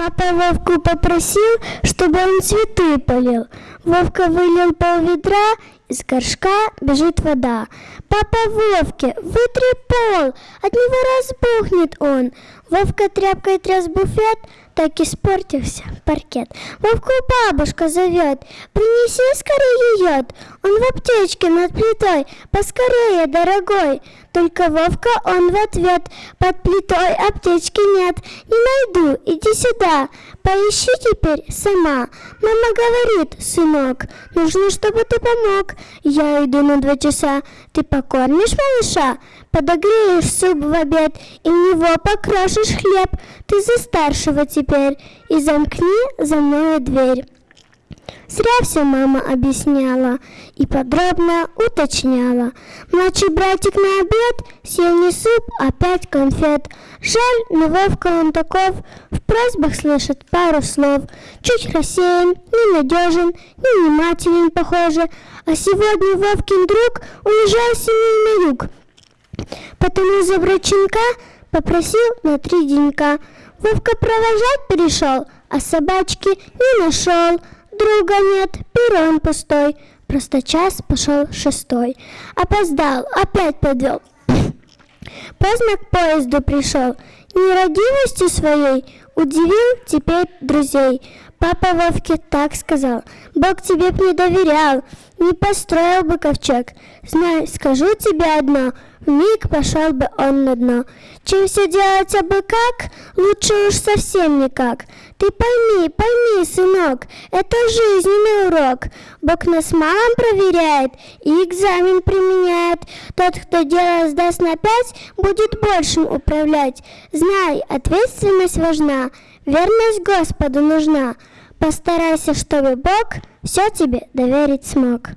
Папа Вовку попросил, чтобы он цветы полил. Вовка вылил пол ведра, из горшка бежит вода. Папа Вовке, вытри пол, от него разбухнет он. Вовка тряпкой тряс буфет, так испортился паркет. Вовку бабушка зовет, принеси скорее йод. Он в аптечке над плитой, поскорее, дорогой. Только Вовка он в ответ, под плитой аптечки нет. Не найду, иди сюда, поищи теперь сама. Мама говорит, сынок, нужно, чтобы ты помог. Я иду на два часа, ты покормишь малыша? Подогреешь суп в обед и него покрошишь хлеб. Ты за старшего теперь и замкни за мною дверь. Зря все мама объясняла и подробно уточняла. Младший братик на обед съел не суп, а пять конфет. Жаль, но Вовка он таков, в просьбах слышит пару слов. Чуть рассеян, ненадежен, невнимателен, похоже. А сегодня Вовкин друг уезжал с на юг. Потому за брачинка попросил на три денька. Вовка провожать перешел, а собачки не нашел. Друга нет, перрон пустой. Просто час пошел шестой. Опоздал, опять подвел. Поздно к поезду пришел. Нерадивостью своей удивил теперь друзей. Папа Вовке так сказал. Бог тебе не доверял, не построил бы ковчег. Знай, скажу тебе одно, миг пошел бы он на дно. Чем все делать абы как, лучше уж совсем никак. Ты пойми, пойми, сынок, это жизненный урок. Бог нас малым проверяет и экзамен применяет. Тот, кто дело сдаст на пять, будет большим управлять. Знай, ответственность важна, верность Господу нужна. Постарайся, чтобы Бог все тебе доверить смог.